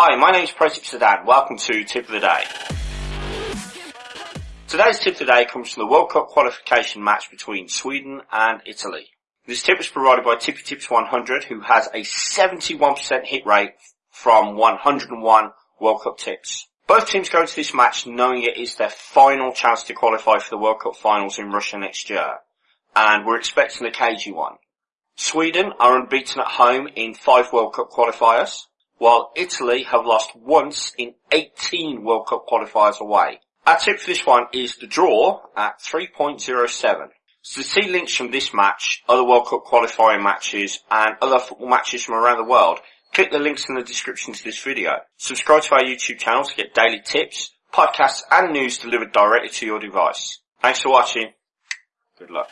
Hi, my name is Protip Sadan. Welcome to Tip of the Day. Today's tip of the day comes from the World Cup qualification match between Sweden and Italy. This tip was provided by Tippy Tips 100 who has a 71% hit rate from 101 World Cup tips. Both teams go into this match knowing it is their final chance to qualify for the World Cup finals in Russia next year. And we're expecting a cagey one. Sweden are unbeaten at home in five World Cup qualifiers, while Italy have lost once in 18 World Cup qualifiers away. Our tip for this one is the draw at 3.07. So to see links from this match, other World Cup qualifying matches, and other football matches from around the world, click the links in the description to this video. Subscribe to our YouTube channel to get daily tips, podcasts and news delivered directly to your device. Thanks for watching. Good luck.